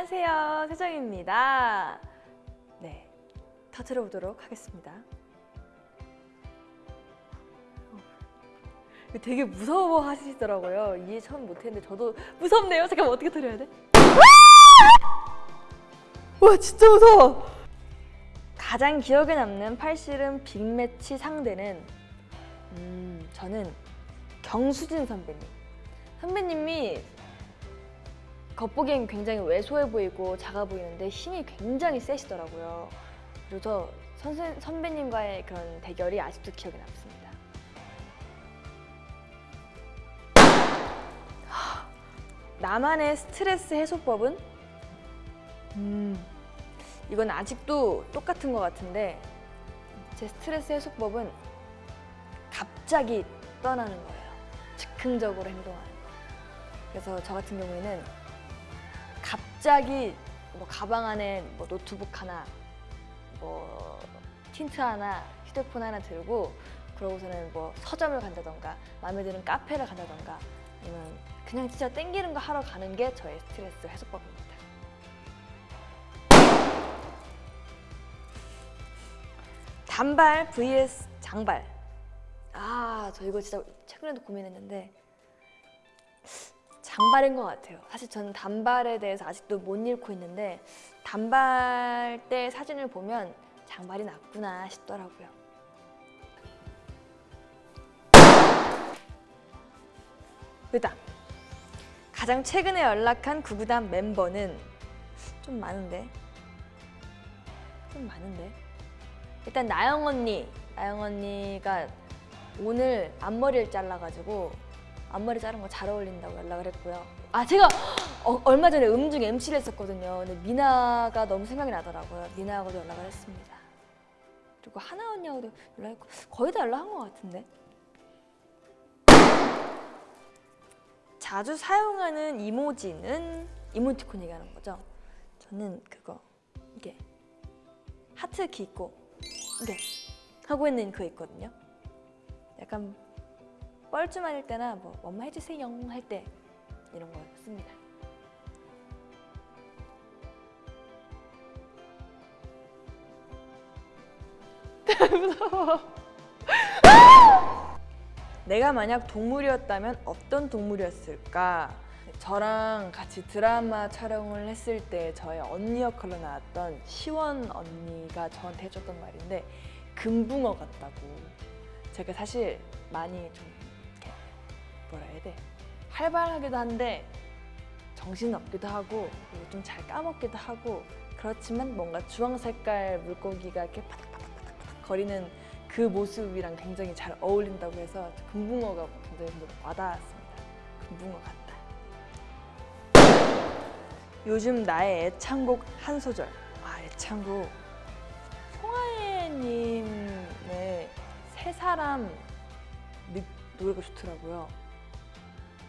안녕하세요. 세정입니다. 네 터트려 보도록 하겠습니다. 어, 되게 무서워 하시더라고요. 이해 처음 못했는데 저도 무섭네요. 잠깐만 어떻게 터려야 돼? 와 진짜 무서워! 가장 기억에 남는 팔씨름 빅매치 상대는 음 저는 경수진 선배님. 선배님이 겉보기엔 굉장히 왜소해 보이고 작아 보이는데 힘이 굉장히 세시더라고요. 그래서 선생, 선배님과의 그런 대결이 아직도 기억에 남습니다. 나만의 스트레스 해소법은? 음, 이건 아직도 똑같은 것 같은데 제 스트레스 해소법은 갑자기 떠나는 거예요. 즉흥적으로 행동하는 거. 그래서 저 같은 경우에는 갑자기 뭐 가방 안에 뭐 노트북 하나, 뭐 틴트 하나, 휴대폰 하나 들고 그러고서는 뭐 서점을 간다던가 마음에 드는 카페를 간다던가 아니면 그냥 진짜 땡기는 거 하러 가는 게 저의 스트레스 해소법입니다. 단발 vs 장발. 아, 저 이거 진짜 최근에도 고민했는데 장발인 것 같아요. 사실 저는 단발에 대해서 아직도 못 잃고 있는데 단발 때 사진을 보면 장발이 낫구나 싶더라고요. 됐다. 가장 최근에 연락한 구구단 멤버는 좀 많은데 좀 많은데 일단 나영 언니 나영 언니가 오늘 앞머리를 잘라가지고 앞머리 자른 거 잘 어울린다고 연락을 했고요. 아 제가 어, 얼마 전에 음중 MC를 했었거든요. 근데 미나가 너무 생각이 나더라고요. 미나하고도 연락을 했습니다. 그리고 하나 언니하고도 연락했고 거의 다 연락한 것 같은데. 자주 사용하는 이모지는 이모티콘 얘기하는 거죠. 저는 그거 이게 하트 키 있고 이게 하고 있는 그거 있거든요. 약간 뻘쭘할 때나 뭐 엄마 해주세요 할 때 이런 거 씁니다. 내가 만약 동물이었다면 어떤 동물이었을까? 저랑 같이 드라마 촬영을 했을 때 저의 언니 역할로 나왔던 시원 언니가 저한테 해줬던 말인데 금붕어 같다고 제가 사실 많이 좀 해야 돼 활발하기도 한데 정신 없기도 하고 좀 잘 까먹기도 하고 그렇지만 뭔가 주황 색깔 물고기가 이렇게 파닥파닥파닥 거리는 그 모습이랑 굉장히 잘 어울린다고 해서 금붕어가 굉장히 와닿았습니다. 금붕어 같다. 요즘 나의 애창곡 한 소절. 아 애창곡. 송하예님의 새 사람 노래가 좋더라고요.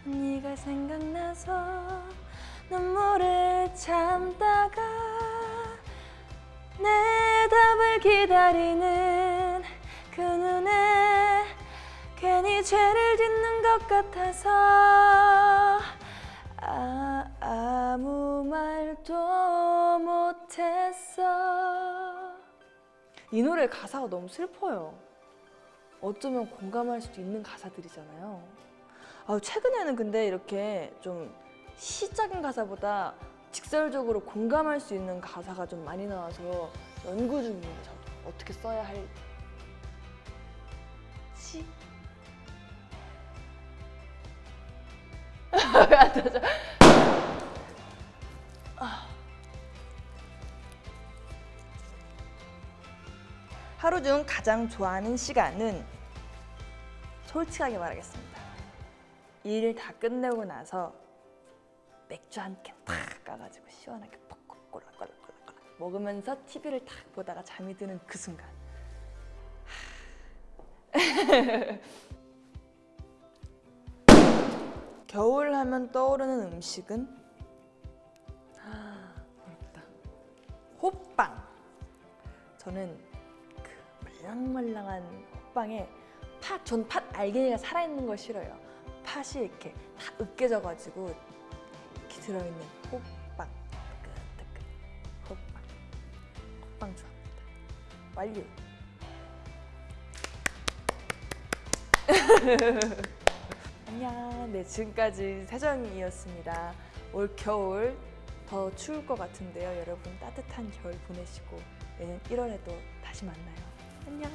네가 생각나서 눈물을 참다가 내 답을 기다리는 그 눈에 괜히 죄를 짓는 것 같아서 아, 아무 말도 못했어. 이 노래 가사가 너무 슬퍼요. 어쩌면 공감할 수도 있는 가사들이잖아요 아, 최근에는 근데 이렇게 좀 시적인 가사보다 직설적으로 공감할 수 있는 가사가 좀 많이 나와서 연구 중입니다. 저도 어떻게 써야 할지? 하루 중 가장 좋아하는 시간은? 솔직하게 말하겠습니다 일 다 끝내고 나서 맥주 한 캔 탁 까가지고 시원하게 꼴락꼴락꼴락 먹으면서 TV를 탁 보다가 잠이 드는 그 순간. 겨울 하면 떠오르는 음식은? 어렵다. 호빵. 저는 그 말랑말랑한 호빵에 팥, 전 팥 알갱이가 살아있는 걸 싫어요 팥이 이렇게 다 으깨져가지고 이렇게 들어있는 호빵 뜨끈뜨끈 호빵 호빵 좋아합니다. 완료. 안녕. 네 지금까지 세정이었습니다. 올 겨울 더 추울 것 같은데요. 여러분 따뜻한 겨울 보내시고 내년 1월에도 다시 만나요. 안녕.